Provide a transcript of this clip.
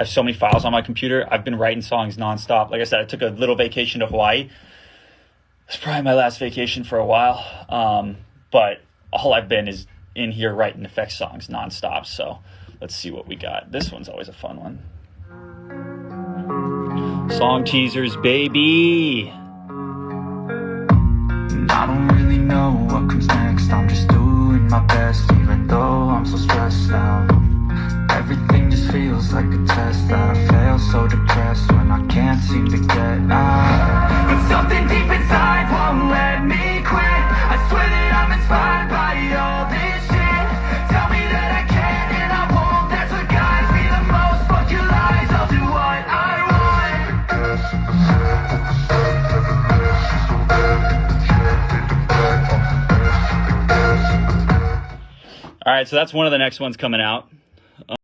I have so many files on my computer. I've been writing songs nonstop. Like I said, I took a little vacation to Hawaii. It's probably my last vacation for a while. Um, but all I've been is in here writing effects songs nonstop. So let's see what we got. This one's always a fun one. Song teasers, baby. I don't really know what comes next I'm just doing my best even though I'm so stressed out just like a test. That I fail so depressed when I can't seem to get out. But something deep inside won't let me quit. I swear that I'm inspired by all this shit. Tell me that I can and I won't. That's what guides me the most. Fuck your lies, I'll do what I want. All right, so that's one of the next ones coming out.